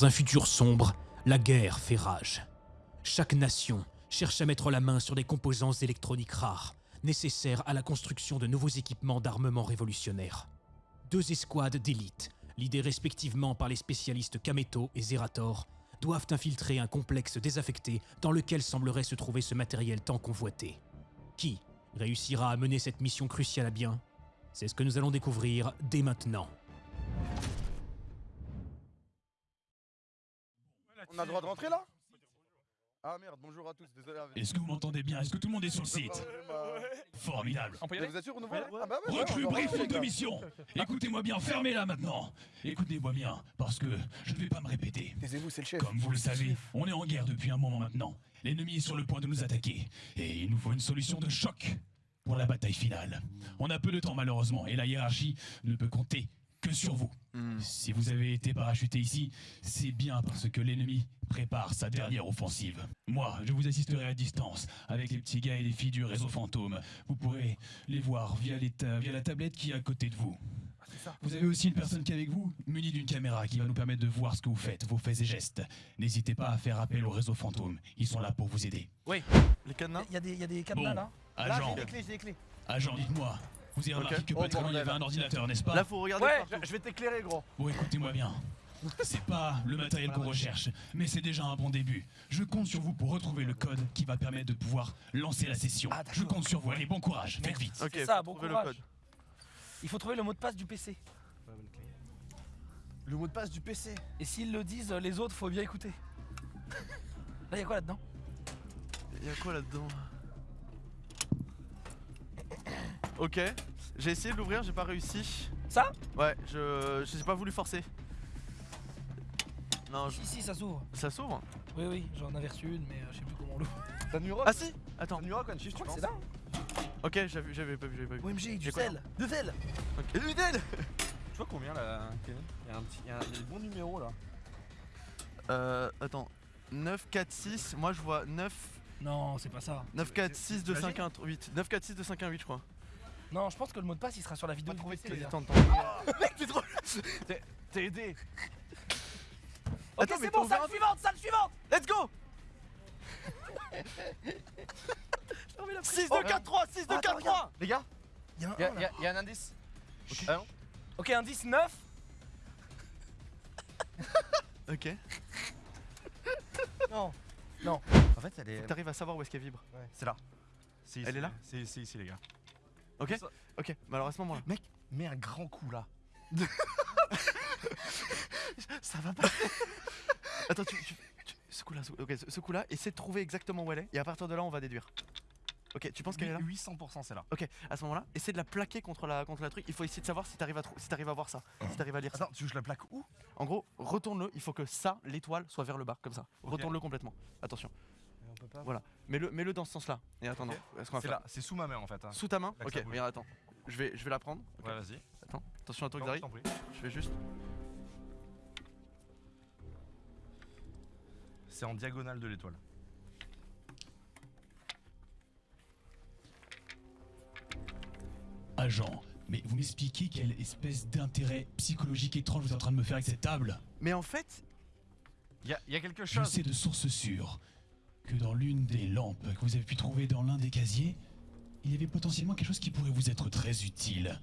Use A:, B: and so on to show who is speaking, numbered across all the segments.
A: Dans un futur sombre, la guerre fait rage. Chaque nation cherche à mettre la main sur des composants électroniques rares, nécessaires à la construction de nouveaux équipements d'armement révolutionnaire. Deux escouades d'élite, l'idée respectivement par les spécialistes Kameto et Zerator, doivent infiltrer un complexe désaffecté dans lequel semblerait se trouver ce matériel tant convoité. Qui réussira à mener cette mission cruciale à bien? C'est ce que nous allons découvrir dès maintenant.
B: On a le droit de rentrer là Ah merde, bonjour à tous, désolé.
C: Est-ce que vous m'entendez bien Est-ce que tout le monde est sur le site Formidable.
B: Vous êtes sûr, on ouvre là Ah bah ouais,
C: Recrue briefing de mission Écoutez-moi bien, fermez-la maintenant Écoutez-moi bien, parce que je ne vais pas me répéter.
B: Taisez-vous, c'est le chef.
C: Comme vous le savez, on est en guerre depuis un moment maintenant. L'ennemi est sur le point de nous attaquer. Et il nous faut une solution de choc pour la bataille finale. On a peu de temps malheureusement, et la hiérarchie ne peut compter que sur vous. Si vous avez été parachuté ici, c'est bien parce que l'ennemi prépare sa dernière offensive. Moi, je vous assisterai à distance avec les petits gars et les filles du réseau fantôme. Vous pourrez les voir via, les ta- via la tablette qui est à côté de vous. Vous avez aussi une personne qui est avec vous, munie d'une caméra qui va nous permettre de voir ce que vous faites, vos faits et gestes. N'hésitez pas à faire appel au réseau fantôme. Ils sont là pour vous aider.
B: Les cadenas
D: Il y a des, il y a des cadenas
C: Bon,
D: là
C: agent,
D: Là, j'ai des clés, j'ai des clés.
C: agent, dites-moi. Vous avez remarqué que
B: Oh,
C: pas très loin, il y avait un ordinateur, n'est-ce pas
B: Là, faut regarder
D: Ouais,
B: partout.
D: je, vais t'éclairer, gros.
C: Bon, écoutez-moi bien. C'est pas le matériel qu'on recherche, mais c'est déjà un bon début. Je compte sur vous pour retrouver le code qui va permettre de pouvoir lancer la session.
D: Ah.
C: Je compte sur vous. Allez, bon courage. Faites vite.
B: Ok,
D: ça, bon courage.
B: le code.
D: Il faut trouver le mot de passe du PC.
B: Le mot de passe du PC.
D: Et s'ils le disent, les autres, faut bien écouter. Là, il y a quoi là-dedans?
B: Il y a quoi là-dedans? Ok, j'ai essayé de l'ouvrir, j'ai pas réussi.
D: Ça?
B: Ouais, je j'ai pas voulu forcer. Non, je-
D: Si, si, ça s'ouvre.
B: ça s'ouvre?
D: Oui, oui, j'en avais reçu une, mais euh, je sais plus comment on l'ouvre.
E: T'as Nuroc
B: Ah si Attends.
E: T'as Nuroc
D: Je
E: tu penses?
D: c'est là.
B: Ok, j'avais j'avais pas vu, j'avais pas vu.
D: OMG, du sel De sel
B: Ok. Ludel
E: Tu vois combien là, Kenny Il y a un petit. Il y a un- il y a des bons numéros là.
B: Euh, attends. 9, 4, 6, moi je vois 9,
D: Non, c'est pas ça.
B: 9, 4, 6, 2,
E: T'imagines
B: 5, 1, 8. 9, 4, 6, 2, 5, 1, 8, je crois.
D: Non, je pense que le mot de passe il sera sur la vidéo du PC.
B: Attends, attends.
E: Mec, t'es trop. T'es aidé
D: Ok, c'est bon, salle suivante, salle suivante
B: Let's go 6, 2, 4, 3, 6, 2, 4, 3
E: Les gars,
D: Il y a un
E: il y, a-
D: un,
E: y
D: là.
E: a- y a un indice. Ah non
D: Ok, indice 9.
B: Ok.
D: Non.
E: En fait, elle est.
B: T'arrives à savoir où est-ce qu'elle vibre.
E: C'est là. C'est
B: Elle est là
E: C'est c'est ici, les gars.
B: Ok Ok, bah alors à ce moment-là.
E: Mec, mets un grand coup là.
B: Ça va pas. Attends, tu, tu, tu- Ce coup-là, ce, ok, ce- ce coup-là, essaie de trouver exactement où elle est, et à partir de là, on va déduire. Ok, tu penses qu'elle est là?
E: 800% c'est là.
B: Ok, à ce moment-là, essaie de la plaquer contre la, contre la truc. Il faut essayer de savoir si t'arrives à, si t'arrives à voir ça, si t'arrives à lire ça.
E: Attends, tu veux que je la plaque où?
B: En gros, retourne-le. Il faut que ça, l'étoile, soit vers le bas, comme ça. Retourne-le complètement. Attention.
E: On peut pas.
B: Voilà. Mets-le, mets-le dans ce sens-là. Et attends, non. Est-ce qu'on va
E: C'est
B: faire
E: là, c'est sous ma main en fait. hein.
B: Sous ta main Ok, regarde, attends. Je vais, je vais la prendre.
E: Ouais, vas-y.
B: Attends, attention à toi,
E: Je
B: Xari. Je vais juste.
E: C'est en diagonale de l'étoile.
C: Agent, mais vous m'expliquez quelle espèce d'intérêt psychologique étrange vous êtes en train de me faire avec cette table?
B: Mais en fait,
E: Il y a, y a quelque
C: Je
E: chose.
C: sais de source sûre que dans l'une des lampes que vous avez pu trouver dans l'un des casiers, il y avait potentiellement quelque chose qui pourrait vous être très utile.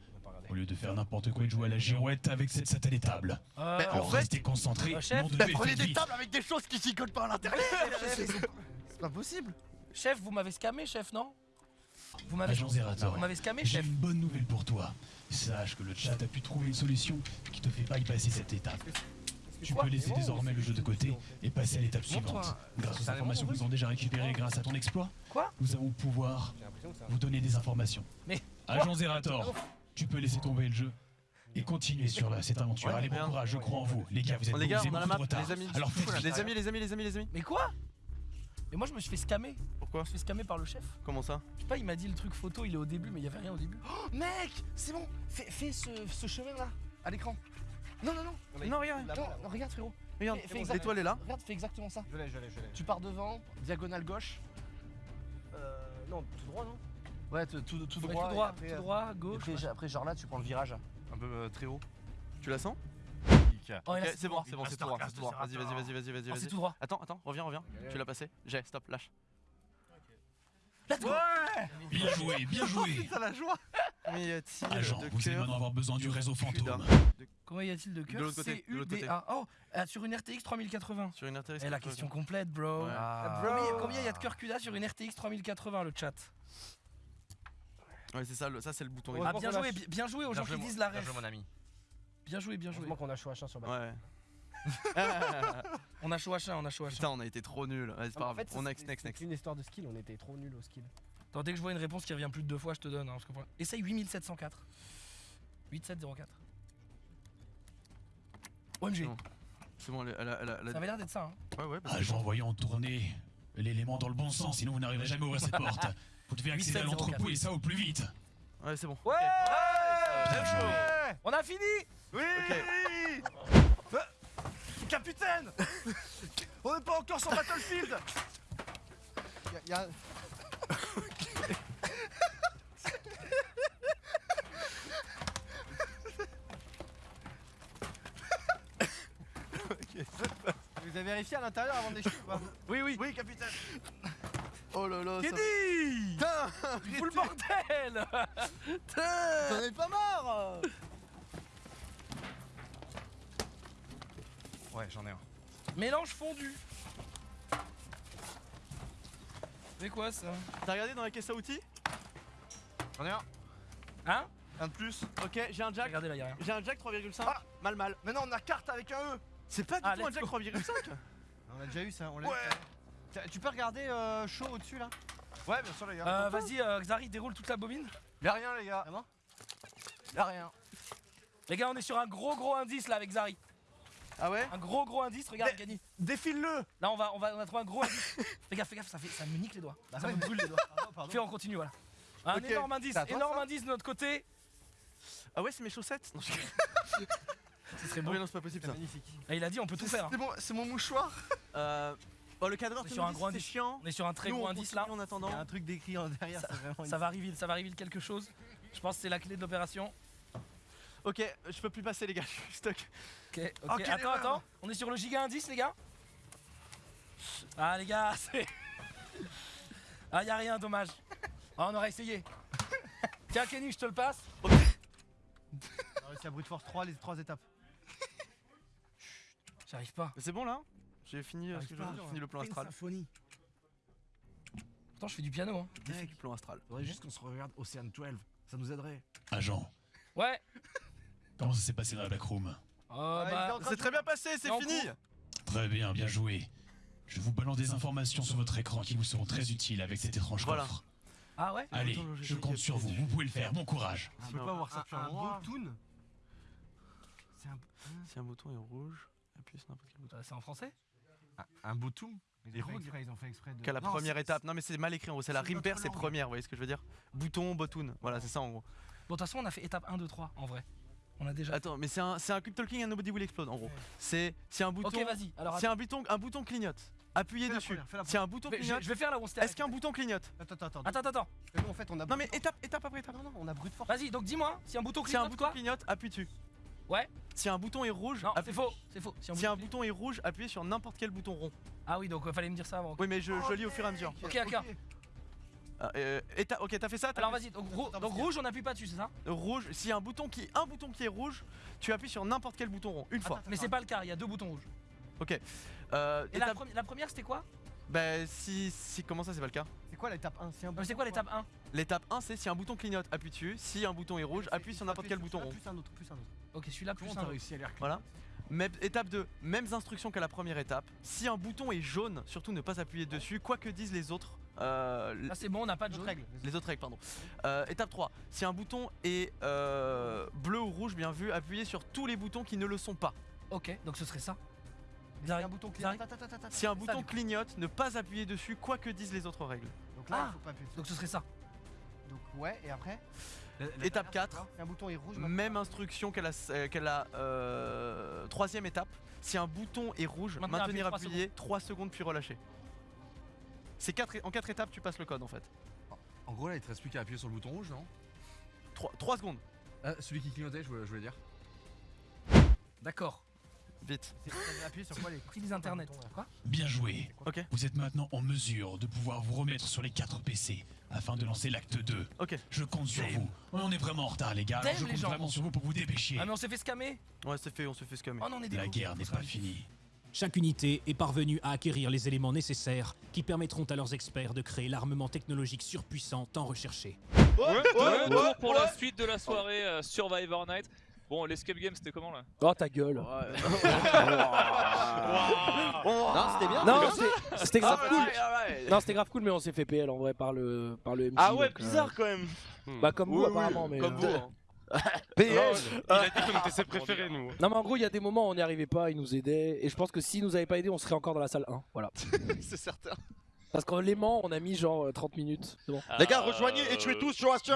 C: Au lieu de faire n'importe quoi et de jouer à la girouette avec cette satanée table.
D: Euh,
B: Mais en
C: Alors
B: fait-
C: restez concentrés,
D: Euh, chef,
B: bah,
C: Dieu,
B: prenez des tables avec des choses qui s'y collent pas à l'intérieur. C'est pas possible.
D: Chef, vous m'avez scamé, chef, non? Vous m'avez scamé,
C: j'ai
D: chef
C: une bonne nouvelle pour toi. Sache que le chat a pu trouver une solution qui te fait bypasser cette étape. Tu peux laisser désormais le jeu de côté et passer à l'étape suivante. Grâce aux informations que nous avons déjà récupérées grâce à ton exploit,
D: Quoi
C: nous allons pouvoir vous donner des informations.
D: Mais
C: Agent Zerator, tu peux laisser tomber le jeu et continuer sur la- cette aventure.
B: Ouais,
C: Allez, bon
B: bien.
C: courage, je crois en vous. Les gars, vous êtes
B: Les gars, on a
C: avez
B: la map, les amis.
C: Alors.
B: Les amis, les amis, les amis, les amis.
D: Mais quoi Mais moi, je me suis fait scammer.
B: Pourquoi
D: Je me suis fait scammer par le chef.
B: Comment ça
D: Je sais pas, il m'a dit le truc photo, il est au début, mais il y avait rien au début.
E: Oh, mec, c'est bon. Fais, fais ce, ce chemin là, à l'écran. Non, non, non.
B: Non, regarde.
E: Non, non, regarde frérot.
B: Regarde,
E: Fais- fais exact-
B: l'étoile est là.
E: Regarde, fais exactement ça.
F: Je l'ai, je l'ai, je l'ai.
E: Tu pars devant, diagonale gauche.
F: Euh. Non, tout droit, non?
E: Ouais, tout, tout, tout
D: Ouais,
E: droit.
D: tout
E: et
D: droit,
E: après,
D: tout droit,
E: et
D: gauche.
E: après, après, genre là, tu prends le virage. Un peu euh, très haut.
B: Tu la sens?
D: Oh, c'est
B: bon, c'est bon, c'est tout droit, c'est tout droit. Vas-y, vas-y, vas-y, vas-y, vas-y.
D: Oh, c'est
B: vas-y.
D: tout droit.
B: Attends, attends, reviens, reviens. Tu l'as passé J'ai, stop, lâche.
D: Let's go
C: Bien joué, bien joué.
B: Ça la joie Combien y a-t-il
C: Agent,
B: de
C: vous allez maintenant avoir besoin du réseau fantôme.
D: Combien y a-t-il de
B: l'autre côté, de l'autre côté.
D: C-U-D-A. Oh, euh, sur une RTX 3080.
B: Sur une intéressante.
D: Eh, la question complète, bro.
B: Ouais.
D: Ah. Combien, combien y a de cœurs CUDA sur une RTX 3080, le chat?
B: Ouais, c'est ça, le- ça c'est le bouton.
F: Ouais.
D: Ah, bien
F: qu'on
D: joué, bi- bien joué aux gens qui disent la ref.
E: mon ami.
D: Bien joué, bien joué.
F: Heureusement qu'on a chaud H1 sur balle.
B: Ouais.
D: On a chaud H1, on a chaud H1.
B: Putain, on a été trop nuls. Ouais, c'est pas
F: En
B: grave.
F: fait,
B: On
F: c'est-
B: next, next,
F: c'est une histoire de skill, on était trop nuls au skill.
D: Attends, dès que je vois une réponse qui revient plus de deux fois, je te donne. Hein, parce que Essaye 8704. 8704. OMG.
B: C'est bon, elle, elle, a- elle, elle
D: Ça avait l'air d'être ça. Hein.
B: Ouais, ouais, parce que-
C: Agent, voyons tourner l'élément dans le bon sens, sinon vous n'arriverez jamais à ouvrir cette porte. Vous devez accéder à
D: 8704.
C: l'entrepôt et ça au plus vite.
B: Ouais, c'est bon.
D: Ouais
C: Bien joué.
D: On a fini
E: Oui. Capitaine On n'est pas encore sur Battlefield
F: Y a, y a- Vous avez vérifié à l'intérieur avant d'échouer ou pas
E: Oui, oui. Oui, capitaine.
B: Oh là là.
D: Kenny Fous le bordel
F: T'en es pas marre
E: Ouais, j'en ai un.
D: Mélange fondu. C'est quoi ça?
B: T'as regardé dans la caisse à outils?
E: J'en ai un.
D: Hein?
E: Un de plus.
B: Ok, j'ai un jack.
D: Regardez là, y'a rien.
B: J'ai un jack 3,5.
E: Ah
B: mal, mal.
E: Mais non, on a carte avec un E.
B: C'est pas du
D: Ah,
B: tout un jack
D: go.
B: 3,5.
F: On a déjà eu ça, on l'a
E: Ouais.
F: eu. Tu peux regarder euh, chaud au-dessus là?
E: Ouais, bien sûr, les gars.
D: Euh, Vas-y, euh, Xari, déroule toute la bobine.
E: Y'a rien, les gars.
F: Vraiment
E: Y'a rien.
D: Les gars, on est sur un gros gros indice là avec Xari.
B: Ah ouais
D: Un gros gros indice, regarde, Gagny.
E: Défile-le.
D: Là, on va, on va, on a trouvé un gros indice. fais gaffe, fais gaffe, ça, fait, ça me nique les doigts. ça me brûle les doigts.
F: Pardon, pardon.
D: Fais, on continue, voilà. Un énorme indice, énorme
E: ça
D: indice de notre côté.
B: Ah ouais, c'est mes chaussettes Non, je-
D: Ce serait
B: Ah
D: beau.
B: oui, non, c'est pas possible ça.
F: Magnifique.
D: Ah, il a dit, on peut tout faire. hein.
E: C'est mon, mouchoir.
B: Euh. Oh, le cadreur,
D: C'est indice.
B: chiant.
D: On est sur un très
B: Nous,
D: gros
B: on
D: indice là.
B: En
F: Il y a
B: attendant.
F: un truc d'écrit en derrière, c'est vraiment
D: Ça va reveal, ça va reveal quelque chose. Je pense que c'est la clé de l'opération.
B: Ok, je peux plus passer, les gars. Je suis stuck.
D: Ok, ok.
E: Quelle
D: attends, attends. On est sur le giga indice, les gars? Ah, les gars, c'est. Ah, y a rien, dommage. Ah, on aurait essayé. Tiens, Kenny, je te le passe.
F: On a réussi à brute force 3 les trois étapes.
D: J'arrive pas.
B: C'est bon là J'ai fini, euh,
F: pas.
B: fini le plan astral.
F: symphonie.
D: Pourtant, je fais du piano, hein.
B: J'ai plan astral?
F: Faudrait juste qu'on se regarde Ocean 12, ça nous aiderait.
C: Agent,
D: Ouais.
C: Comment ça s'est passé dans la backroom?
D: Oh, bah.
B: C'est
F: de-
B: très bien passé, c'est fini
C: Très bien, bien joué. Je vous balance des informations sur votre écran qui vous seront très utiles avec cet étrange
B: Voilà.
C: coffre.
D: Ah, ouais?
C: Allez, je compte sur vous, vous pouvez le faire, bon courage.
F: On
B: peut pas
F: avoir ça un beau toon. C'est un,
B: Si un bouton est rouge, appuyez sur n'importe quel bouton.
D: Euh, C'est en français?
E: Un beau toum.
F: Ils ont, fait exprès, ils ont fait exprès de.
B: Qu'à la
F: Non,
B: première étape. Non mais c'est mal écrit en gros, c'est la rime pair, c'est première, vous voyez ce que je veux dire? Bouton, bottoon, voilà c'est ça en gros.
D: Bon, de toute façon, on a fait étape 1, 2, 3, en vrai. On a déjà.
B: Attends, mais c'est un, c'est un quick talking and nobody will explode en gros. C'est si un bouton,
D: Ok, vas-y. Alors,
B: si un bouton, un bouton clignote, appuyez dessus.
F: première, fais la
B: Si un bouton
D: je,
B: clignote,
D: je vais faire là où on
B: est-ce qu'un bouton clignote
F: Attends, attends, attends.
D: Attends, attends, attends.
F: Parce que nous, en fait, on a.
B: Non mais étape, étape après étape.
F: force. Non, non, on a brute force.
D: Vas-y, donc dis-moi, si un bouton
B: Si un
D: clignote
B: bouton clignote, appuie dessus.
D: Ouais.
B: Si un bouton est rouge,
D: Non, c'est faux, c'est faux. Si un
B: Si un
D: bouton-
B: bouton est rouge, appuyez sur n'importe quel bouton rond.
D: Ah oui, donc euh, fallait me dire ça avant.
B: Oui mais je, je lis au fur et à mesure.
D: Ok, ok.
B: Euh, éta- ok, t'as fait ça t'as
D: Alors
B: fait-
D: vas-y, donc, rou- rouge, on appuie pas dessus, c'est ça?
B: Euh, Rouge, si un bouton qui un bouton qui est rouge, tu appuies sur n'importe quel bouton rond une fois.
D: Mais c'est pas le cas, il y a deux boutons rouges.
B: Euh,
D: Et la, première, c'était quoi?
B: Bah si si comment ça c'est pas le cas?
F: C'est quoi l'étape 1 C'est un
D: Euh, C'est quoi l'étape 1
B: L'étape 1 c'est si un bouton clignote, appuie dessus. Si un bouton est rouge, appuie sur n'importe quel bouton rond.
F: Plus un autre, plus un autre.
D: Ok, celui-là plus un.
F: réussi à l'air
B: Voilà. Même- étape 2, mêmes instructions qu'à la première étape. Si un bouton est jaune, surtout ne pas appuyer dessus, quoi que disent les autres. Euh,
D: Là, c'est bon, on n'a pas de
F: Autre
D: jaune.
F: règle.
B: les autres règles, pardon. Euh, étape 3, si un bouton est euh, bleu ou rouge, bien vu, appuyez sur tous les boutons qui ne le sont pas.
D: Ok, donc ce serait ça.
F: Un bouton clignote.
B: Si un bouton clignote, ne pas appuyer dessus, quoi que disent les autres règles.
F: Donc là,
D: Ah.
F: il faut pas appuyer dessus.
D: Donc ce serait ça.
F: Donc ouais, et après
B: Étape 4,
F: Si un bouton est rouge,
B: même instruction qu'à la, euh, euh, troisième étape. Si un bouton est rouge,
D: Maintenir
B: maintenir
D: appuyé
B: appuyé 3 secondes puis relâcher. C'est quatre, en 4 étapes, tu passes le code en fait.
E: En gros, là, il te reste plus qu'à appuyer sur le bouton rouge, non?
B: 3, secondes.
E: Ah, celui qui clignotait, je voulais, je voulais dire.
D: D'accord.
G: Vite.
H: Appuyer sur quoi les
D: Utilise internet. Quoi?
C: Bien joué.
G: Ok.
C: Vous êtes maintenant en mesure de pouvoir vous remettre sur les 4 PC afin de lancer l'acte 2.
G: Ok.
C: Je compte sur vous. On est vraiment en retard les gars, alors
D: Damn,
C: je
D: les
C: compte
D: gens.
C: vraiment sur vous pour vous dépêcher.
D: Ah mais on s'est fait scammer?
G: Ouais, c'est fait, on se fait scammer.
D: Oh non, on est des
C: La guerre n'est pas finie.
A: Chaque unité est parvenue à acquérir les éléments nécessaires qui permettront à leurs experts de créer l'armement technologique surpuissant tant recherché.
I: De retour pour la suite de la soirée euh, Survivor Night. Bon, l'escape game c'était comment là?
J: Oh ta gueule.
B: Non, c'était bien.
J: Non,
B: c'était
J: grave
B: Ah,
J: cool.
B: ouais, ouais, ouais.
J: Non, c'était grave cool, mais on s'est fait PL en vrai par le, par le MJ.
B: Ah ouais,
J: donc, euh,
B: bizarre quand même.
J: Bah, comme vous,
B: oui,
J: apparemment, mais.
B: Comme
J: euh,
B: vous. hein.
J: PL
E: Il a dit qu'on était ses préférés, nous.
J: Non, mais en gros, il y a des moments où on n'y arrivait pas, il nous aidait. Et je pense que s'il nous avait pas aidé, on serait encore dans la salle 1. Voilà.
B: C'est certain.
J: Parce qu'en l'aimant, on a mis genre euh, 30 minutes. C'est bon.
B: Les gars, rejoignez et tuez tous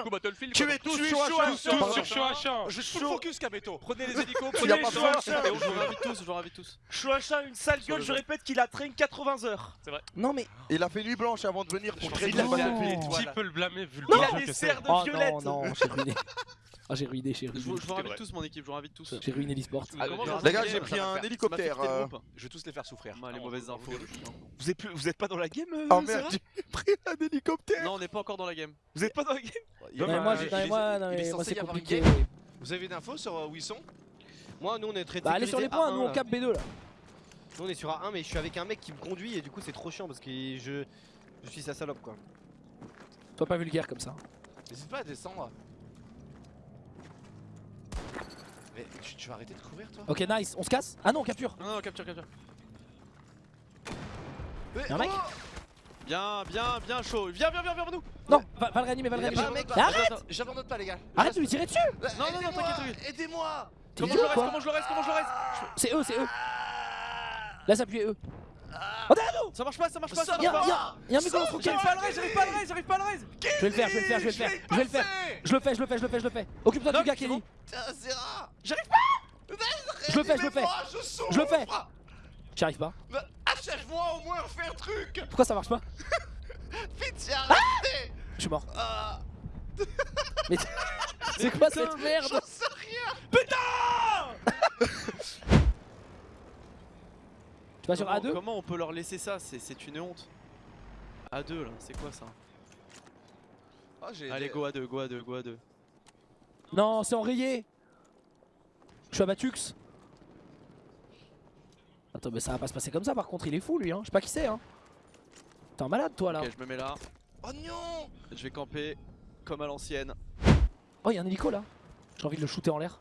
I: Battlefield
B: Tuez tous. Shoashin,
J: Pardon.
E: sur Shoashin.
B: Je
E: Full
B: chaud.
E: focus, Kameto.
I: Prenez les hélicos, prenez les
B: de
I: gens.
B: Shoashin.
I: Et on
B: Je vous invite tous, je vous invite tous.
E: Shoashin, une sale
I: Sur
E: gueule,
I: le
E: je répète qu'il a traîné 80 heures.
J: Non, mais.
B: Il a fait nuit blanche avant de venir pour
J: qu'il
B: le Battlefield.
E: Qui peut le blâmer vu le
B: Il a des
E: c'est
B: serres de
J: Oh
B: violette.
J: non, non, j'ai ruiné. Ah, j'ai ruiné, j'ai
B: Je
J: ruiné.
B: vous, je vous
I: C'est vrai.
B: tous, mon équipe, je vous invite tous.
J: J'ai ruiné l'e-sport.
B: Ah,
I: comment
B: les gars, j'ai pris un hélicoptère.
E: Ça m'a fait
B: euh.
E: Je vais tous les faire souffrir.
B: Les mauvaises infos.
E: Vous êtes, plus, vous êtes pas dans la game euh,
B: Oh
E: Sarah
B: merde, j'ai pris un hélicoptère.
F: Non, on n'est pas encore dans la game.
E: Vous êtes pas dans la game
J: Non, mais moi, j'ai- non, mais moi, non,
F: il est
J: mais moi,
F: censé
J: c'est compliqué.
F: game.
E: Vous avez une info sur euh, où ils sont?
F: Moi, nous, on est très
J: Bah, allez sur les points, nous on cap B2 là.
F: Nous, on est sur A1, mais je suis avec un mec qui me conduit et du coup, c'est trop chiant parce que je, je suis sa salope quoi.
J: Sois pas vulgaire comme ça.
E: N'hésite pas à descendre. Mais tu, tu vas arrêter de courir toi
J: Ok, nice, on se casse Ah non, on capture
B: Non, non, capture, capture.
J: Y'a un mec
B: Bien, bien, bien chaud. Viens, viens, viens, viens, vers nous.
J: Non, va, va le réanimer, va le réanimer. Mais arrête
E: j'abandonne- pas les gars.
J: Arrête de lui tirer dessus
B: Non, non, non, t'inquiète,
E: Aidez-moi
B: Comment je le reste Comment je le reste Comment je le reste
J: C'est eux, c'est eux Là, ça appuie eux Oh derrière nous
B: Ça marche pas, ça marche pas, ça marche pas.
J: y'a- y'a un mec dans roquette
B: J'arrive pas à le raise, j'arrive pas à le raise, j'arrive pas à le raise.
J: Je vais le faire, je vais le faire, je vais le faire, je vais le faire Je le fais, je le fais, je le fais, je le fais Occupe-toi du gars,
B: bon.
E: Putain, Zera
B: J'arrive
J: Je le fais, je le fais.
E: je
J: le fais. J'y arrive pas.
E: Bah, Achève-moi au moins, fais un truc.
J: Pourquoi ça marche pas
E: Pitié, arrêtez
J: Je suis mort.
E: Ah,
J: Mais c'est quoi cette merde
E: J'en sais rien.
J: Tu vas sur
B: Comment-
J: A2
B: Comment on peut leur laisser ça C'est une honte. A2 là, c'est quoi ça
E: Ah, j'ai
B: Allez, go A2, go A2, go A2.
J: Non, c'est enrayé Je suis à Batux Attends, mais ça va pas se passer comme ça par contre, il est fou lui, hein. Je sais pas qui c'est, hein. T'es un malade toi là.
B: Ok, je me mets là.
E: Oh non
B: Je vais camper comme à l'ancienne.
J: Oh, y'a un hélico là. J'ai envie de le shooter en l'air.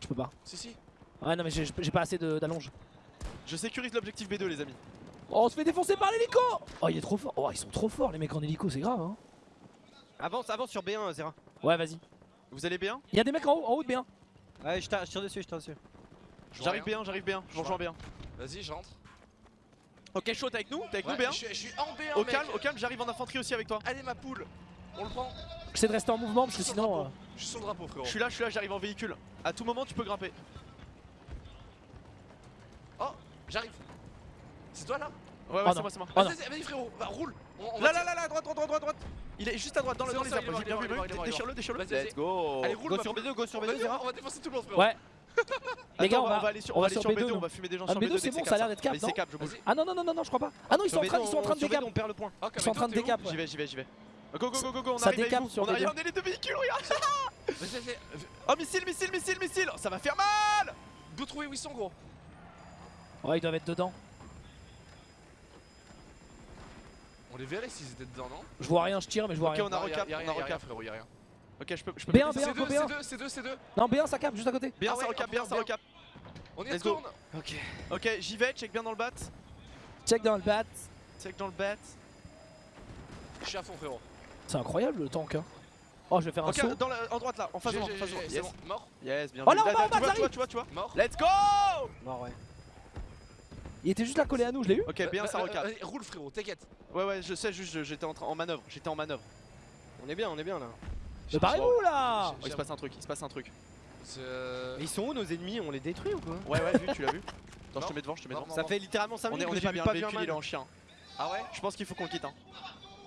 J: Je peux pas.
E: Si, si
J: Ouais, non, mais j'ai pas assez de- d'allonge.
B: Je sécurise l'objectif B2, les amis.
J: Oh, on se fait défoncer par l'hélico Oh, il est trop fort. Oh, ils sont trop forts les mecs en hélico, c'est grave, hein.
F: Avance, avance sur B1, Zera.
J: Ouais, vas-y.
B: Vous allez bien
J: Y'a des mecs en haut, en haut de bien.
F: Ouais, je tire je tire dessus, je tire dessus.
E: Je
B: J'arrive
E: rien.
B: bien, j'arrive bien, je vous rejoins bien.
E: Vas-y, j'entre.
B: Ok, chaud, t'es avec nous T'es avec
E: Ouais,
B: nous bien
E: je, suis- je suis en B1,
B: Au
E: mec.
B: calme, au calme, j'arrive en infanterie aussi avec toi.
E: Allez, ma poule On le prend
J: J'essaie de rester en mouvement parce que
E: Je
J: sinon. euh.
E: Je suis sur le drapeau, frérot.
B: Je suis là, je suis là, j'arrive en véhicule. À tout moment, tu peux grimper.
E: Oh, j'arrive C'est toi là?
B: Ouais, ouais,
J: Oh
B: c'est moi, c'est moi.
J: Oh non.
E: Vas-y, vas-y, vas-y, frérot, roule On- on
B: Là, là, là, là, droite, droite, droite, droite, droite. Il est juste à droite, dans, le, dans les arbres. J'ai bien vu,
E: est
B: déchire-le, déchire-le. Let's go.
E: Allez, roule
F: Go sur
E: poule.
F: B2, go sur
E: Vas-y,
F: B2, Zera.
E: on va défoncer tout le monde, frérot
J: Ouais. Les gars, on va,
B: aller sur,
J: on
B: on
J: va
B: va aller
J: sur
B: sur
J: B2,
B: B2, on va fumer des gens
J: Ah,
B: sur
J: B2,
B: B2.
J: c'est bon, ça a l'air d'être cap. Ah non, non, non, non, non, je crois pas. Ah non, ils sont en train,
F: B2,
J: ils sont en train de décap.
F: B2, on perd le point.
J: Ils sont en train de décap.
B: J'y vais, j'y vais, j'y vais. Go, go, go, go, go, on arrive avec vous. On arrive,
J: B2.
B: on est les deux véhicules, regarde. Oh, missile, missile, missile, missile. Ça va faire mal.
E: D'où trouver où ils sont, gros
J: Ouais, ils doivent être dedans.
E: On les verrait s'ils étaient dedans, non
J: Je vois rien, je tire, mais je vois
B: Ok,
J: rien.
B: on a recap, on a recap.
E: frérot, y a rien.
B: Ok, je peux, je peux.
J: B1,
B: péter
J: B1,
B: ça.
E: C'est deux,
J: B1.
E: c'est deux, c'est deux, c'est deux.
J: Non, B1, ça cap juste à côté.
B: Bien,
E: Ah
B: ça
E: ouais,
B: recap,
E: on
B: bien,
E: prend
B: ça
E: bien.
B: recap.
E: On y
B: Let's go.
E: retourne
B: Ok. Ok, j'y vais, check bien dans le bat.
J: Check dans le bat.
B: Check dans le bat.
E: Je suis à fond, frérot.
J: C'est incroyable le tank. Hein. Oh, je vais faire un
B: Ok,
J: saut.
B: dans la, en droite là, en face de moi, en
E: j'ai-
B: face de moi.
E: j'ai-
B: Yes.
E: Bon, mort
B: Yes, bien
J: Oh là, en bas, en bas,
B: tu vois,
J: ça
B: tu vois, tu vois.
E: Mort
B: Let's go
F: Mort, ouais.
J: Il était juste là collé à nous, je l'ai eu.
B: Ok, bien, ça
E: Euh, euh,
B: recap.
E: vas-y, Roule, frérot, t'inquiète.
B: Ouais, ouais, je sais, juste, j'étais en, train- en manœuvre. J'étais en manœuvre.
F: On est bien, on est bien là.
J: Mais barrez-vous là
B: Oh, il se passe un truc, il se passe un truc.
E: Euh,
F: Mais ils sont où nos ennemis? On les détruit ou quoi?
B: Ouais, ouais, vu, tu l'as vu. Attends, je te
E: Non.
B: mets devant, je te mets
E: Non,
B: devant.
E: non,
F: Ça
E: non.
F: fait littéralement 5
B: On est,
F: minutes
B: on
F: que
B: est
F: j'ai
B: pas bien,
F: pas
B: le
F: vu un
B: véhicule il est en chien.
E: Ah ouais?
B: Je pense qu'il faut qu'on le quitte. Hein.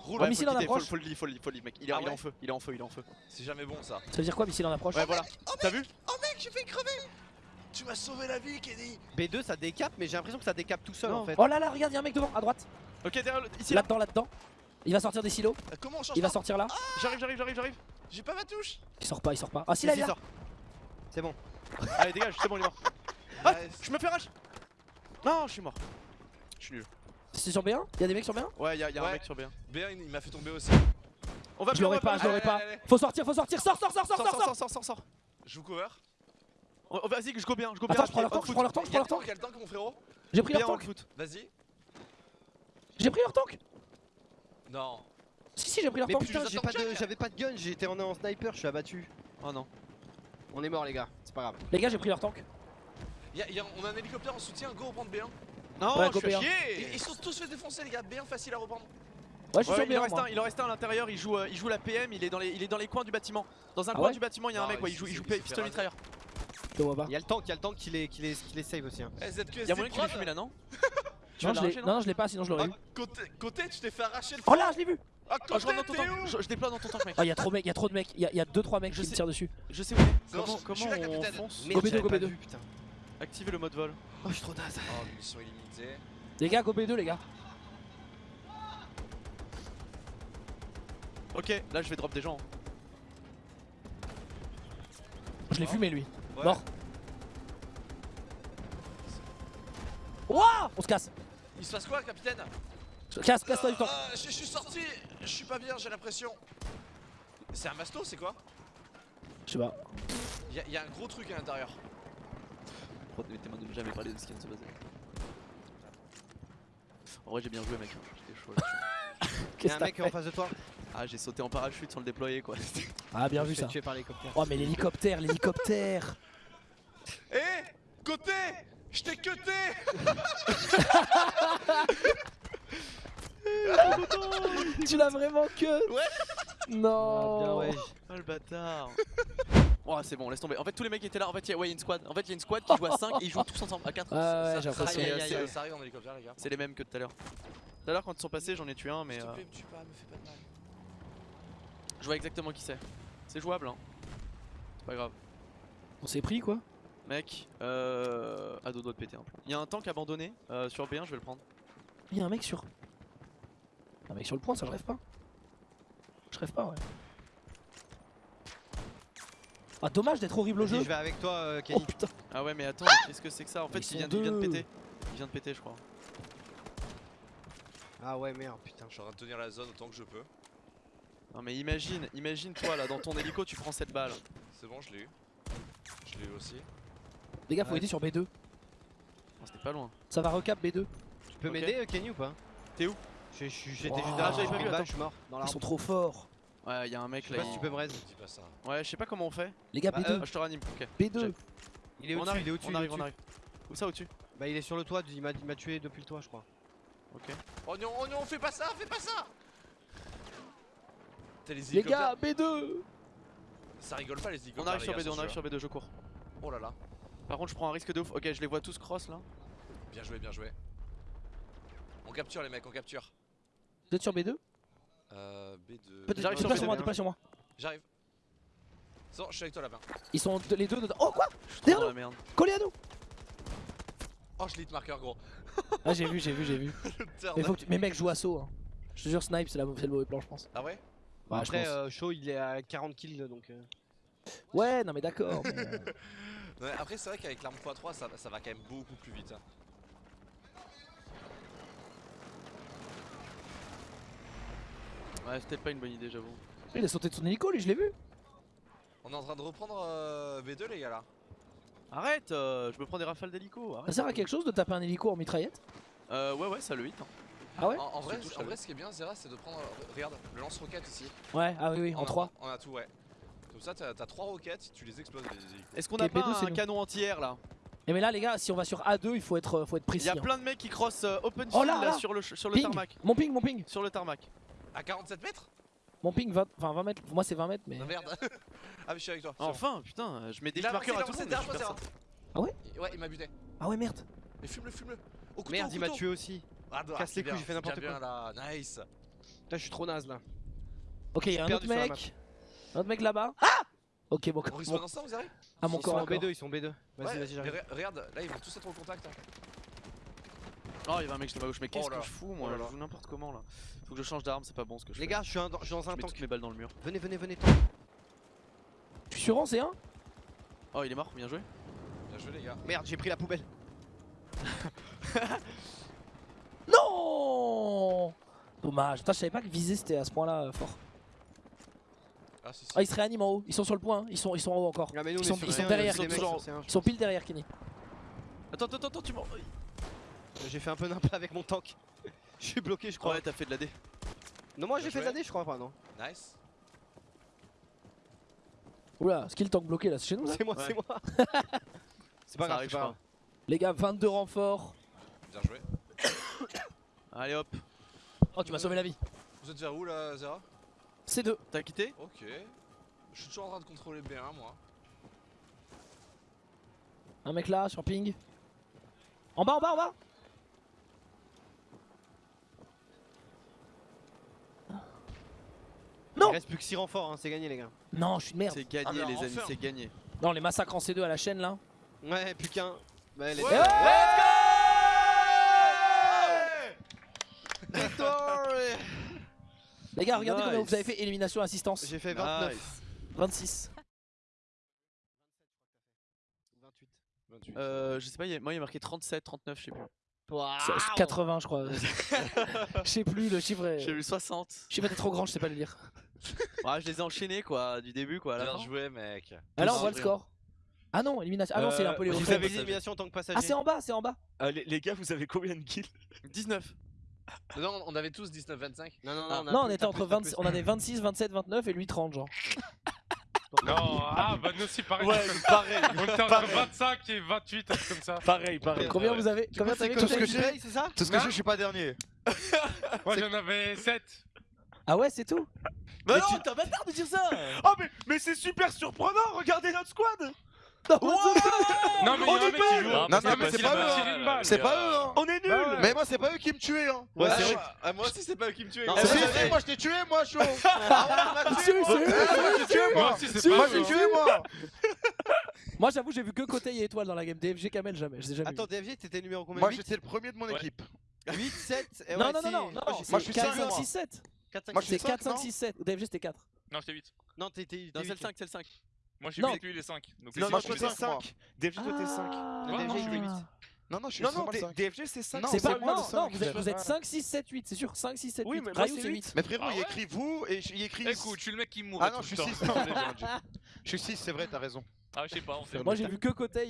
E: Roule,
B: Ouais,
J: missile
B: faut
J: en
B: le quitter, faut,
J: approche.
B: faut le leave, faut le leave, faut le leave, mec. Il est,
E: Ah
B: il est
E: ouais
B: en feu, il est en feu, il est en feu.
E: c'est jamais bon ça.
J: Ça veut dire quoi, missile en approche?
B: Ouais, voilà. T'as vu?
E: Oh mec, j'ai fait crever Tu m'as sauvé la vie, Kenny
F: B2 ça décape, mais j'ai l'impression que ça décape tout seul
J: Non.
F: en fait.
J: Oh là là, regarde, y'a un mec devant, à droite.
B: Ok, derrière le- ici là.
J: Là-dedans, là-dedans. Il va sortir des silos.
E: Euh, Comment on change
J: Il va sortir là.
B: J'arrive, j'arrive, j'arrive, j'arrive.
E: J'ai pas ma touche
J: Il sort pas, il sort pas. Ah si, là, il
F: sort. C'est bon.
B: Allez, dégage, c'est bon, il est mort. Ah, je me fais rage. Non, je suis mort. Je suis nul.
J: C'est sur B1 Y'a des mecs sur B1
B: Ouais, y'a y a un mec sur B1.
E: B1 il m'a fait tomber aussi.
B: On va
J: Je
B: B1, on
J: l'aurais pas,
B: B1.
J: je l'aurais pas.
E: allez, allez.
J: Faut sortir, faut sortir. Sors, sors, sors, sors,
B: Sors,
J: sors,
B: sors,
J: sors.
B: sors, sors, sors.
E: Je vous cover.
B: Oh, oh, Vas-y, je go bien, je go bien.
J: Attends, je prends leur tank, je prends leur tank, je prends leur tank.
E: Quel tank mon frérot?
J: J'ai pris leur tank.
B: foot.
E: Vas-y.
J: J'ai pris leur tank.
E: Non.
J: Si, si, j'ai pris leur
F: Mais
J: tank.
F: putain, j'avais pas de gun, j'étais en, en sniper, je suis abattu.
B: Oh non.
F: On est mort les gars, c'est pas grave.
J: Les gars, j'ai pris leur tank.
E: Y a- y a- on a un hélicoptère en soutien, go reprendre B1.
B: Non,
J: Ouais,
B: je suis à
J: B1.
E: Ils,
B: chier.
E: ils sont tous fait défoncer les gars, B1 facile à reprendre.
J: Ouais, je suis
B: Ouais,
J: sur
B: il, en
J: B1.
B: reste un, il en reste un à l'intérieur, il joue, euh, il joue la PM, il est, dans les, il est dans les coins du bâtiment. Dans un
J: Ah
B: coin
J: ouais
B: du bâtiment, il y a un mec, ouais,
E: il
B: joue, il joue pistolet mitrailleur.
F: Il y a le tank, il y a le tank qui les, qui les, qui les save aussi. Hein.
E: Eh, ZQSD
B: Il y a moyen que tu les
E: prod.
B: fumes là, non Tu
J: Non, je l'ai
B: l'arracher,
J: non, je l'ai pas, sinon je l'aurais
E: Ah,
J: eu.
E: côté, côté, tu t'es fait arracher le
J: Oh là, je l'ai vu.
E: Ah,
B: Oh, je
E: côté,
B: rentre dans ton tank, je, je déploie dans ton tank, mec.
J: Oh, y'a trop de mecs, y'a trop de mecs. Y'a y a 2-3 mecs
B: Je
J: qui me
B: sais.
J: tirent dessus.
B: Je sais où.
E: Non,
B: Comment,
E: je- je
B: comment on
E: capitaine.
B: fonce
F: Merde,
J: B2,
F: j'avais
J: go
F: pas
J: B2.
F: vu, putain.
B: Activer le mode vol.
F: Oh, je suis trop naze.
E: Oh, mission illimitée.
J: Les gars, go B2, les gars.
B: Ok, là je vais drop des gens.
J: Je l'ai fumé lui.
E: Ouais.
J: Mort. Ouah On se casse.
E: Il se passe quoi, capitaine?
J: Casse, casse-toi du temps.
E: Ah, je, suis sorti, je suis pas bien, j'ai l'impression. C'est un masto, c'est quoi?
J: Je sais pas.
E: Il y, a- un gros truc à l'intérieur.
B: Promettez-moi de ne jamais parler de ce qui vient de se passer. En vrai, j'ai bien joué, mec. J'étais chaud là.
F: Il y a
J: Qu'est-ce
F: un mec en face de toi.
B: Ah, j'ai sauté en parachute sans le déployer quoi.
J: Ah, bien
F: Je
J: vu ça.
F: tuer par l'hélicoptère.
J: Oh, mais l'hélicoptère, l'hélicoptère.
E: Eh Côté Je t'ai cuté
J: tu l'as vraiment que
E: Ouais.
J: Non.
F: Ah, bien ouais.
B: Oh le bâtard. Oh, c'est bon, laisse tomber. En fait, tous les mecs étaient là. En fait, il y a ouais, y a une squad. En fait, il y a une squad qui joue à 5 et ils jouent tous ensemble à 4.
J: Ouais, ouais,
E: Ça- arrive, en hélicoptère, les gars.
B: C'est les mêmes que tout à l'heure. Tout à l'heure, quand ils sont passés, j'en ai tué un, mais
E: S'il te
B: euh,
E: plaît, me tue pas, me fais pas de mal.
B: je vois exactement qui c'est. C'est jouable, hein. C'est pas grave.
J: On s'est pris quoi?
B: Mec, euh. à deux doigts de péter un plomb. Il y a un tank abandonné euh, sur B1, je vais le prendre.
J: Il y a un mec sur. Un mec sur le point, ça je rêve pas. Je rêve pas, ouais. Ah, dommage d'être horrible au jeu.
F: je vais avec toi, euh,
J: Oh
F: Kenny.
J: putain.
B: Ah ouais, mais attends, qu'est-ce que c'est que ça En fait, il vient, il vient de péter. Il vient de péter, je crois.
F: Ah ouais, merde, putain.
E: Je suis en train de tenir la zone autant que je peux.
B: Non, mais imagine, imagine toi là, dans ton hélico, tu prends cette balle.
E: C'est bon, je l'ai eu. Je l'ai eu aussi.
J: Les gars, faut
F: Ouais.
J: aider sur B2.
B: Non, C'était pas loin.
J: Ça va recap B2.
F: Tu peux m'aider, euh, Kenny, ou pas?
B: T'es où?
F: J'étais
J: Wow.
F: juste derrière,
J: j'avais
F: j'ai
J: pas vu,
F: je suis mort dans
J: Ils sont trop forts.
B: Ouais, il y a un mec
F: Je sais
B: là.
F: pas si tu peux me raise.
E: Dis pas ça.
B: Ouais, je sais pas comment on fait.
J: Les gars,
F: Bah,
J: B2.
B: Ah, je te ranime, ok.
J: B2.
F: Il est au-dessus, il est au-dessus,
B: on arrive, on arrive. Où ça au-dessus?
F: Bah, il est sur le toit, il m'a tué depuis le toit, je crois.
B: Ok.
E: Oignon, oignon, fais pas ça, fais pas ça les
J: gars, B2.
E: Ça rigole pas les hélicoptères.
B: On arrive sur
E: gars,
B: B2, on arrive sur B2, je cours.
E: Oh là là.
B: Par contre, je prends un risque de ouf. Ok, je les vois tous cross là.
E: Bien joué, bien joué. On capture les mecs, on capture.
J: Vous êtes sur B2
E: Euh, B2.
J: Peut-être
B: J'arrive
J: pas
B: sur
J: sur
B: B2,
J: moi, pas sur moi.
E: J'arrive. Je suis avec toi là-bas.
J: Ils sont les deux dedans. Oh quoi? Derrière nous
B: merde.
J: Collés à nous
E: Oh, je lis de marqueur gros.
J: Ah, j'ai vu, j'ai vu, j'ai vu. Mais, faut que tu... mais mec, joue assaut. Hein. Je te jure, snipe, c'est la- c'est le mauvais plan, je pense.
E: Ah ouais?
J: Ouais, je
F: Après,
J: pense.
F: euh, Shaw, il est à 40 kills, donc... euh,
J: Ouais, non mais d'accord. mais, euh,
E: Ouais, Après, c'est vrai qu'avec l'arme x3, ça, ça va quand même beaucoup plus vite. hein.
B: Ouais, peut-être pas une bonne idée, j'avoue.
J: Il a sauté de son hélico, lui, je l'ai vu.
E: On est en train de reprendre euh, B2, les gars là.
B: Arrête, euh, je me prends des rafales d'hélico.
J: Ça sert à quelque chose de taper un hélico en mitraillette?
B: Euh, ouais, ouais, ça le hit. hein.
J: Ah ouais?
E: En, en vrai,
B: touche,
E: en
B: ça
E: vrai, ce qui est bien, Zera, c'est de prendre. euh, Regarde, le lance-roquette ici.
J: Ouais, ah oui, oui,
E: On
J: en
E: a-
J: 3.
E: On a tout, ouais. Comme ça, t'as t'as trois roquettes, tu les exploses. Les hélicos.
B: Est-ce qu'on a pas
J: B2, c'est
B: un
J: nous.
B: canon anti-air là?
J: Et mais là, les gars, si on va sur A2, il faut être, euh, faut être
B: Il
J: précis.
B: y a
J: hein.
B: plein de mecs qui crossent euh, open
J: Oh là,
B: là,
J: là.
B: sur le, sur le
J: Ping
B: tarmac.
J: Mon ping, mon ping
B: Sur le tarmac.
E: À 47 mètres?
J: Mon ping, 20, enfin 20 mètres. Moi, c'est 20 mètres, mais.
E: Non, merde. ah, mais je suis avec toi. bon.
B: Enfin, putain, je mets des
E: Il
B: marqueurs à tout le
E: il
B: monde.
J: Ah ouais?
E: Ouais, il m'a buté.
J: Ah ouais, merde.
E: Mais fume-le, fume-le. Au couteau,
F: Merde, il m'a tué aussi.
E: Ah, non,
F: Casse les couilles, j'ai fait n'importe
E: là, nice.
F: Putain, je suis trop naze là.
J: Ok, il y a un autre mec. Un autre mec là-bas. Ah Ok, bon,
E: On respawn ensemble, vous arrivez
J: À mon
F: Ils
J: corps
F: sont
J: à
F: en
J: corps.
F: B2, ils sont en B2. Vas-y,
E: Ouais,
F: vas-y, j'arrive.
E: re- Regarde, là ils vont tous être au contact. hein.
B: Oh, il y avait un mec sur ma gauche, mais qu'est-ce
E: Oh là.
B: que je fous moi
E: Oh là
B: Je
E: là.
B: joue n'importe comment là. Faut que je change d'arme, c'est pas bon ce que je
F: Les
B: fais.
F: gars, je suis un- je suis dans
B: je
F: un
B: mets
F: tank.
B: mes balles dans le mur.
F: Venez, venez, venez, tank.
J: Tu suis sur rang, c'est un
B: Oh, il est mort, bien joué.
E: Bien joué les gars.
F: Merde, j'ai pris la poubelle.
J: Non Dommage. Putain, je savais pas que viser c'était à ce point-là euh, fort.
E: Ah si si.
J: Ah, ils se réaniment en haut. Ils sont sur le point. hein. Ils sont, ils sont en haut encore.
F: Ah, mais nous, on
J: Ils sont,
F: sur
J: ils sont
F: C1,
J: derrière. Ils
F: des
J: sont,
F: mecs sur C1.
J: ils sont pile derrière Kenny.
B: Attends, attends, attends, tu m'en.
F: J'ai fait un peu nimp avec mon tank. Je suis bloqué, je crois.
B: Ouais, t'as fait de la D.
F: Non, moi j'ai fait de la D, je crois pas, non.
E: Nice.
J: Oula, skill tank bloqué là, c'est chez nous
F: C'est moi,
B: Ouais.
F: c'est moi. C'est pas
B: Ça
F: grave, pas.
J: Les gars, 22 renforts.
E: Bien joué.
B: Allez hop.
J: Oh, tu m'as sauvé la vie.
E: Vous êtes vers où là Zera
J: C2.
B: T'as quitté
E: Ok. Je suis toujours en train de contrôler B1 moi.
J: Un mec là, sur ping. En bas, en bas, en bas Non.
F: Il reste plus que 6 renforts, hein, c'est gagné, les gars.
J: Non, je suis une merde.
B: C'est gagné
E: Ah,
B: les amis,
E: enfin.
B: c'est gagné.
J: Non, les massacres en C2 à la chaîne là.
F: Ouais, plus qu'un. Bah, les
E: Ouais.
J: Les gars, regardez combien
B: Nice.
J: vous avez fait élimination assistance.
F: J'ai fait 29.
B: Nice.
J: 26.
F: 28.
E: 28.
B: Euh, je sais pas, il y a- moi il y a marqué 37, 39, je sais plus.
J: C'est- c'est 80 je crois. Je sais plus le chiffre. est-
B: J'ai eu 60.
J: Je sais pas, t'es trop grand, je sais pas le lire.
B: Ouais, je les ai enchaînés quoi, du début quoi à la
E: Bien
B: fin.
E: joué mec.
J: Ah là, on voit le score. Ah non, élimination. Ah non, c'est
H: Euh,
J: un peu les
F: Vous avez l'élimination en tant que passager.
J: Ah, c'est en bas, c'est en bas.
H: Euh, les, les gars, vous avez combien de kills?
B: 19.
E: Non, on avait tous 19-25.
F: Non, non,
B: Ah.
F: non,
J: Non, on était entre 20, on avait 26, 27, 29 et lui 30 genre.
K: Non, ah, bah nous aussi pareil.
H: Ouais, pareil.
K: On était entre 25 et 28, un truc comme ça.
H: Pareil, pareil.
J: Combien vous avez Combien t'avais
H: tout ce
F: ça
H: que
F: que
H: j'ai-
F: c'est ça
H: Tout ce que je, je suis pas dernier.
K: Moi j'en avais 7.
J: Ah ouais, c'est tout
B: Bah non, t'as pas tard de dire ça
H: Oh, mais, mais c'est super surprenant. Regardez notre squad.
K: Non, mais.
H: Non, non, mais c'est pas eux,
K: balle.
H: C'est pas eux, hein. On est nuls.
K: Ouais.
H: Mais moi, c'est pas eux qui me tuaient, hein.
F: Ouais,
E: Ah,
F: c'est vrai.
E: moi- ah, moi aussi c'est pas eux qui me tuaient.
H: Eh, si, si, moi, je t'ai tué, moi, chaud. Ah,
J: Si,
H: tué,
J: si,
H: moi. Eh, t'ai tué,
K: Moi
H: moi.
J: j'avoue, j'ai vu que côté et étoile dans la game. DFG Kamel, jamais.
F: Attends. DFG, t'étais numéro combien?
H: Moi,
F: 8,
H: j'étais le premier de mon équipe.
F: 8, 7 et
J: Non,
F: ouais,
J: non, non, non, non,
F: Moi,
H: je suis
J: 4,
H: cinq,
J: 5,
H: moi.
J: 6, 7.
F: 4, 5,
H: Moi, je suis
J: C'est
H: cinq,
J: 4, 5,
H: non
J: 6, 7. DFG c'était 4.
K: Non, j'étais 8.
F: Non, t'étais.
B: Non, c'est le 5, c'est le 5.
K: Moi je suis
J: Non.
K: 8, lui il est 5. Donc
H: Non,
K: c'est
H: moi, je suis
K: on est
H: 5. DFG, toi, t'es 5.
J: Ah,
F: DFG, il est 8.
H: Non, non, je suis
L: Non, non,
H: vraiment le
L: D-
H: 5.
L: DFG c'est 5.
H: Non,
J: C'est pas
H: moi
J: non, non, vous êtes, vous êtes 5, 6, 7, 8, c'est sûr. 5, 6, 7, 8.
L: Oui, mais moi,
J: Rayou
L: c'est
J: c'est
L: huit.
J: 8.
H: Mais frérot,
K: Ah
H: il écrit vous et il écrit.
K: Écoute, je suis le mec qui mourrait
H: Ah non,
K: tout
H: je suis
K: le temps.
H: 6. Désolé, j'ai menti. Je suis 6, c'est vrai, t'as raison.
K: Ah, je sais pas, on fait.
J: Moi j'ai vu que Côté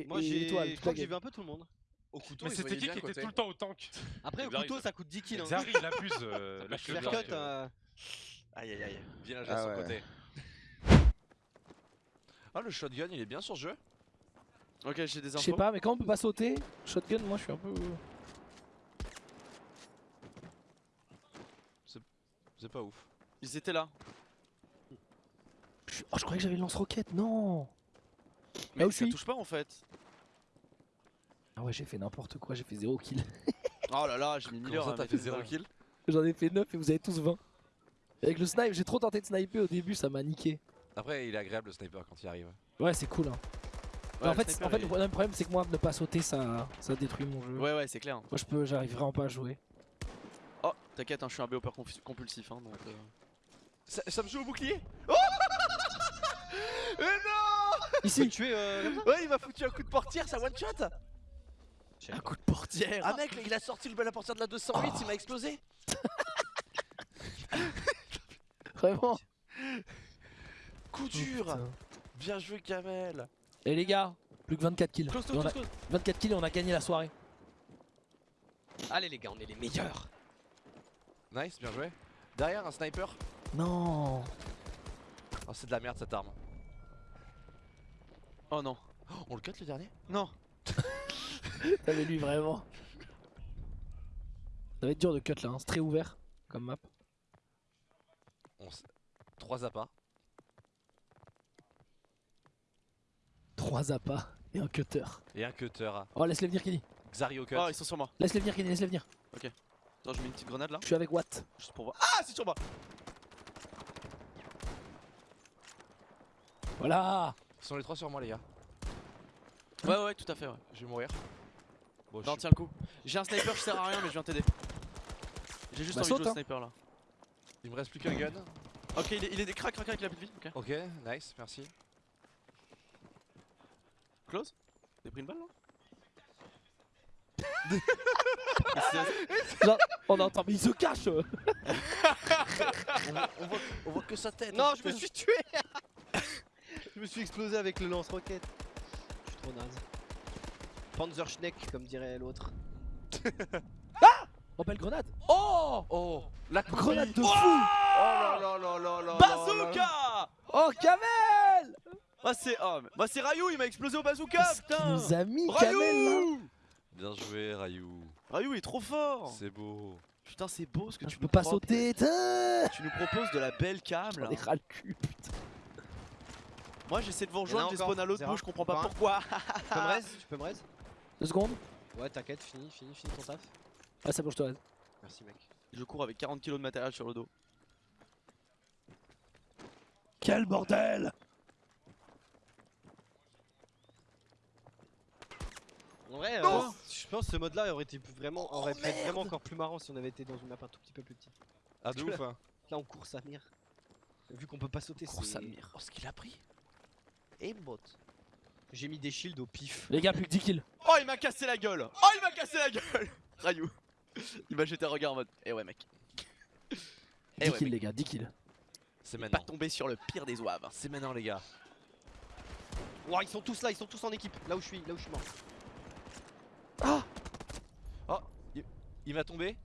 J: et,
F: Moi, j'ai.
J: étoile.
F: Je crois que j'ai vu un peu tout le monde.
E: Au couteau,
K: Mais c'était qui qui était tout le temps au tank?
F: Après, au couteau,
K: ça-
F: coûte 10 kills. hein.
K: Zari il abuse. euh, le
F: Clear
K: Zari,
F: cut,
K: euh,
E: Aïe aïe aïe.
H: Ah
E: de son côté. Ah, le shotgun il est bien sur ce jeu.
B: Ok, j'ai des
J: Je
B: infos.
J: sais pas, mais quand on peut pas sauter, shotgun, moi je suis un peu.
E: C'est pas ouf.
B: Ils étaient là.
J: je Oh, je croyais que j'avais le lance-roquette, non
B: Mais
J: je
B: ça
J: suis
B: touche pas en fait.
J: Ah ouais, j'ai fait n'importe quoi, j'ai fait 0 kill.
B: Oh là là, j'ai mis 1000
E: Comment
B: heures.
E: t'as fait 0
B: ça.
E: kill?
J: J'en ai fait 9 et vous avez tous 20. Avec le snipe, j'ai trop tenté de sniper au début, ça m'a niqué.
E: Après, il est agréable le sniper quand il arrive.
J: Ouais, c'est cool. Hein.
B: Ouais,
J: en fait, en fait le problème, problème, c'est que moi, ne pas sauter, ça, ça détruit mon jeu.
B: Ouais, ouais, c'est clair.
J: Moi, je peux, j'arrive vraiment pas à jouer.
B: Oh, t'inquiète, hein, je suis un BOPer compulsif. Hein, donc, euh.
E: Ça, ça me joue au bouclier
F: Mais non
J: Ici
F: tué euh,
E: Ouais, il m'a foutu un coup de portière, ça one shot
J: Un coup de portière
E: Ah mec, il a sorti le la portière de la 208, il m'a explosé
J: Vraiment
E: Coup dur Bien joué Kamel
J: Et les gars, plus que 24 kills.
E: Close, close,
J: a-
E: close
J: 24 kills et on a gagné la soirée.
F: Allez, les gars, on est les meilleurs.
E: Nice, bien joué. Derrière, un sniper.
J: Non
E: Oh, c'est de la merde cette arme.
B: Oh non.
E: Oh, on le cut le dernier?
B: Non.
J: T'avais lui vraiment. Ça va être dur de cut là, hein. c'est très ouvert comme map.
E: On s- 3 appâts.
J: 3 appâts et un cutter.
E: Et un cutter.
J: Oh, laisse-les venir, Kenny.
E: Xario cut.
B: Oh, ils sont sur moi.
J: Laisse-les venir, Kenny, laisse-les venir.
B: Attends, je mets une petite grenade là.
J: Je suis avec Watt.
B: Juste pour voir. Ah, c'est sur moi.
J: Voilà
E: Ils sont les trois sur moi, les gars.
B: Ouais, ouais, tout à fait, ouais.
E: Je vais mourir. Bon,
B: Non,
E: je-
B: tiens le coup. J'ai un sniper qui sert à rien, mais je viens t'aider. J'ai juste
J: Bah,
B: envie de jouer au
J: hein.
B: sniper là.
E: Il me reste plus qu'un gun.
B: Ok, il est, il est des crack, crack, crack, il a plus de vie. Ok.
E: Ok, nice, merci.
B: Close T'as pris une balle là
J: Genre, on entend, mais il se cache euh.
E: on, voit, on voit- on voit que sa tête.
F: Non, je me suis tué. Je me suis explosé avec le lance-roquette. Je suis trop naze. Panzerschneck, comme dirait l'autre.
J: Oh, belle grenade.
B: Oh!
E: Oh. La
J: Grenade de
B: Oh!
J: fou.
E: Oh là là là là là
B: Bazooka!
J: Oh, Kamel
B: C'est oh, mais- bah c'est Rayou, il m'a explosé au bazooka, putain
J: nous a mis, Kamel,
B: Rayou
E: Bien joué, Rayou.
B: Rayou il est trop fort
E: C'est beau.
B: Putain c'est beau ce que
J: Ah,
B: tu
J: peux pas sauter,
B: Tu nous proposes de la belle cam là
J: ras le cul, putain.
B: Moi j'essaie de vous rejoindre, j'ai spawn à l'autre bout, je comprends pas pourquoi
F: Tu peux me raise Tu peux me raise
J: Deux secondes
F: Ouais, t'inquiète, fini, fini, fini ton taf.
J: Ah, ça bouge, toi.
F: Merci, mec.
B: Je cours avec 40 kilos de matériel sur le dos.
J: Quel bordel
F: En vrai, euh,
B: Non
F: je pense que ce mode là aurait été vraiment, aurait pu être vraiment encore plus marrant si on avait été dans une map un tout petit peu plus petite.
E: Ah, de ouf, hein.
F: Là, on court sa mire. Vu qu'on peut pas sauter,
B: Cours
F: c'est.
B: sa mire.
F: Oh, ce qu'il a pris Aimbot. J'ai mis des shields au pif.
J: Les gars, plus que 10 kills.
B: Oh il m'a cassé la gueule Oh il m'a cassé la gueule Rayou Il m'a jeté un regard en mode Eh ouais mec
J: 10
B: Eh ouais,
J: kills,
B: mec.
J: les gars, 10 kills.
E: C'est
B: Pas
E: maintenant.
B: tombé sur le pire des oives
E: C'est maintenant, les gars.
F: Ouah, ils sont tous là, ils sont tous en équipe. Là où je suis, là où je suis mort.
E: Oh, il, il va tomber.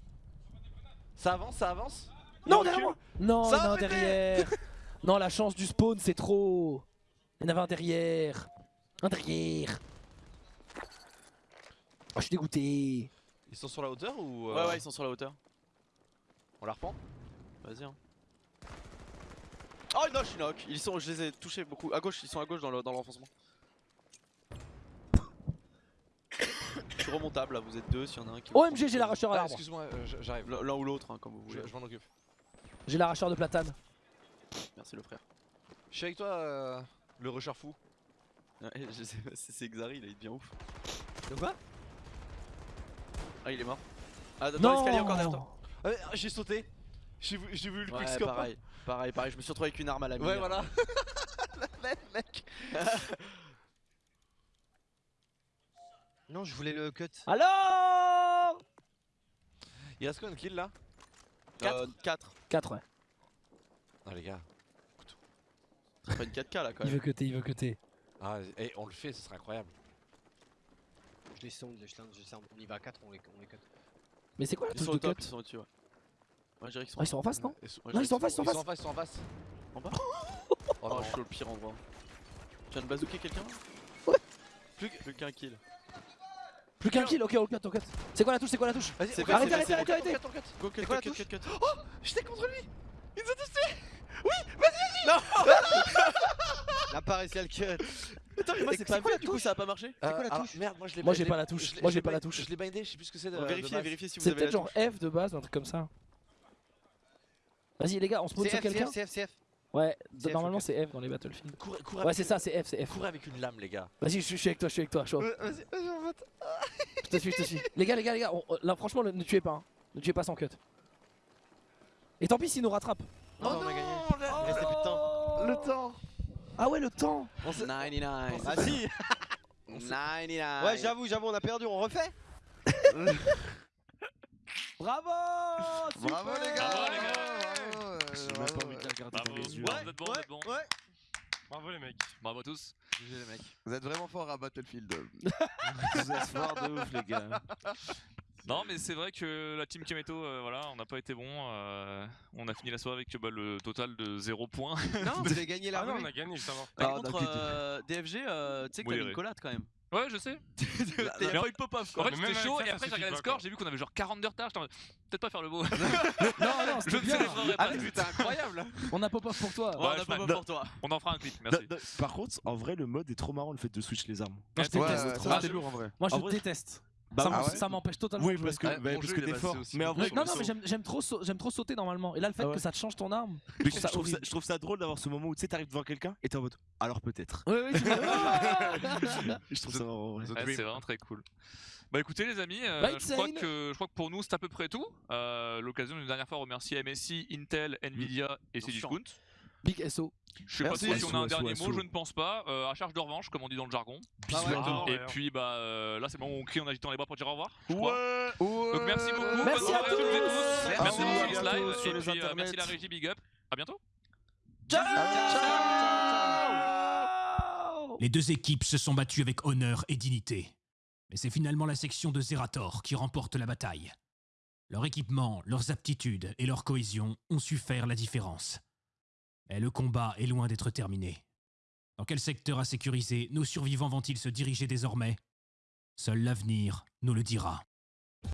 E: Ça avance, ça avance. Il
J: Non, derrière moi. Non,
E: Ça
J: il y en a
E: va
J: un
E: péter
J: derrière. Non, la chance du spawn, c'est trop. Il y en avait un derrière. Un derrière. Oh, je suis dégoûté.
E: Ils sont sur la hauteur ou.
B: Ouais
E: euh,
B: ouais ils sont sur la hauteur.
E: On la reprend
B: Vas-y hein. Oh non je suis knock Ils sont, je les ai touchés beaucoup. À gauche, ils sont à gauche dans le- dans l'enfoncement Je suis remontable là, vous êtes deux s'il y en a un qui
J: OMG, j'ai l'arracheur à
E: Ah,
J: l'arbre
E: excuse-moi, euh, j'arrive.
B: L'un ou l'autre hein, comme vous voulez
E: je m'en occupe.
J: J'ai l'arracheur de platane.
B: Merci le frère
E: Je suis avec toi, euh, le rusher fou.
B: Ouais, je sais pas si c'est Xari, là il devient ouf
F: De quoi?
B: Ah il est mort Ah dans
J: Non
B: l'escalier encore derrière toi
E: Ah, mais, J'ai sauté. J'ai vu, j'ai vu le
B: Ouais
E: quickscope.
B: pareil, pareil, pareil, je me suis retrouvé avec une arme à la mine
E: Ouais, voilà.
F: Non, je voulais le cut.
J: Alors
E: Il reste combien de kills là
B: 4 4
J: 4, ouais.
E: Ah, les gars.
B: C'est pas une 4K là quand
J: Il
B: même
J: veut cutter, il veut cutter.
E: Ah, et on le fait, ce serait incroyable.
F: Je les sound, je les je. On y va à 4, on les, on les cut.
J: Mais c'est quoi la
B: Ils
J: touche
B: sont
J: de
B: au top,
J: cut
B: ils sont au-dessus ouais Ouais je dirais qu'ils sont
J: Ah, ils sont en face, non
E: Ils
J: Non,
B: je
J: ils sont en face, ils sont en
E: ils sont
J: face
E: en face, ils sont en face.
B: En bas
E: Oh, non.
B: je suis au pire endroit Tu viens de bazooker quelqu'un
J: Ouais.
B: Plus qu'un kill
J: Plus qu'un kill, ok, on cut, on cut. C'est quoi la touche, c'est quoi la touche
E: Vas-y,
B: C'est
J: Arrêtez,
B: c'est
J: arrêtez,
B: c'est
J: arrêtez, arrêtez
B: Go cut,
E: C'est
B: cut, cut, cut, cut.
E: Oh J'étais contre lui Il nous a tous tués
F: N'a pas réussi à le cut.
B: Attends mais moi c'est pas vu du coup ça a pas marché
E: Euh,
F: quoi la
E: alors,
F: touche
E: Merde, moi je l'ai
J: Moi, j'ai pas la touche. Moi, j'ai pas la touche.
E: Je l'ai bindé, je sais plus ce que c'est
B: Vérifiez,
E: base.
B: vérifiez si vous
J: C'est
B: avez
J: peut-être
B: la
J: genre
B: touche
J: F de base, un truc comme ça. Vas-y les gars, on spawn
F: C'est
J: sur quelqu'un
F: c'est F, c'est F,
J: Ouais,
F: F,
J: normalement c'est F dans les Battlefield.
E: Cours, cours
J: Ouais, c'est ça, c'est F, c'est F.
E: Cours avec une lame, les gars.
J: Vas-y, je suis je suis avec toi, je suis avec toi, chaud.
E: Vas-y, vas-y, on va. t-
J: Je te suis, je te suis. Les gars, les gars, les gars, on- on- là franchement, ne tuez pas. hein. Ne tuez pas sans cut. Et tant pis s'il nous rattrape.
F: Non, on a gagné.
E: le-
F: Il restait plus de temps.
E: Le temps
J: Ah ouais, le temps
B: 99
F: Ah si
B: 99
F: Ouais, j'avoue, j'avoue, on a perdu, on refait
J: Bravo
G: Bravo les gars
I: Bravo, les gars.
G: Bravo, euh,
K: J'ai même
G: bravo,
K: pas envie de la
G: ouais.
K: Les yeux.
I: vous êtes bon, vous êtes bon.
F: Ouais.
K: Bravo les mecs.
I: Bravo à tous.
E: GG les mecs.
G: Vous êtes vraiment fort à Battlefield.
K: Vous êtes forts de ouf les gars.
I: Non, mais c'est vrai que la team Kemeto, euh, voilà, on n'a pas été bon. euh, on a fini la soirée avec bah, le total de 0 points.
F: Non, vous avez gagné la
K: Ah non, on a gagné justement.
B: Par
I: Ah,
B: contre, euh, DFG, euh, tu sais que t'as une collade quand même.
I: Ouais, je sais.
B: T'as
I: Mais
B: pas eu de pop-off
I: En fait, j'étais chaud et après, j'ai regardé le score, j'ai vu qu'on avait genre 40 d'heures de retard. Peut-être pas faire le beau.
J: Non, non,
I: Je
J: bien.
E: c'était incroyable
J: On a pop-off pour toi.
B: On a pop-off pour toi.
I: On en fera un clip, merci.
K: Par contre, en vrai, le mode est trop marrant le fait de switch les armes.
J: Moi, je déteste.
G: ouais,
K: C'est
G: ça,
K: trop
G: c'est
K: lourd en vrai.
J: Moi, je déteste.
K: Bah
J: ça
K: ouais.
J: m'en-
K: Ah ouais
J: ça m'empêche totalement.
K: Oui,
J: de
K: parce que,
E: Ouais,
K: bah,
E: mon
K: parce que t'es fort. Mais en vrai,
J: Non, non, mais j'aime trop, sau- j'aime trop sauter normalement. Et là, le fait
K: Ah ouais.
J: que ça te change ton arme, je trouve
K: je,
J: ça
K: trouve ça,
J: horrible.
K: je trouve ça drôle d'avoir ce moment où tu sais, t'arrives devant quelqu'un et t'es en mode alors peut-être.
J: Oui, oui,
K: Je trouve ça
I: c'est vraiment très cool. Bah écoutez les amis, euh,
J: Bah,
I: je, crois que, je crois que pour nous c'est à peu près tout. Euh, L'occasion une dernière fois de remercier MSI, Intel, Nvidia et. Cdiscount.
J: Big SO.
I: Je sais
K: Merci.
I: pas si on a un dernier mot, je ne pense pas. Euh, à charge de revanche, comme on dit dans le jargon.
K: Exactement.
I: Et puis bah euh, là c'est le moment où on crie en agitant les bras pour dire au revoir. je crois.
K: Ouais.
I: Donc merci beaucoup.
J: Merci à
I: soirée toutes et tous.
E: Merci.
I: Merci
K: sur
I: Et
K: les
I: puis euh, merci la régie, big up. À bientôt.
A: Les deux équipes se sont battues avec honneur et dignité. Mais c'est finalement la section de Zerator qui remporte la bataille. Leur équipement, leurs aptitudes et leur cohésion ont su faire la différence. Mais le combat est loin d'être terminé. Dans quel secteur à sécuriser nos survivants vont-ils se diriger désormais? Seul l'avenir nous le dira.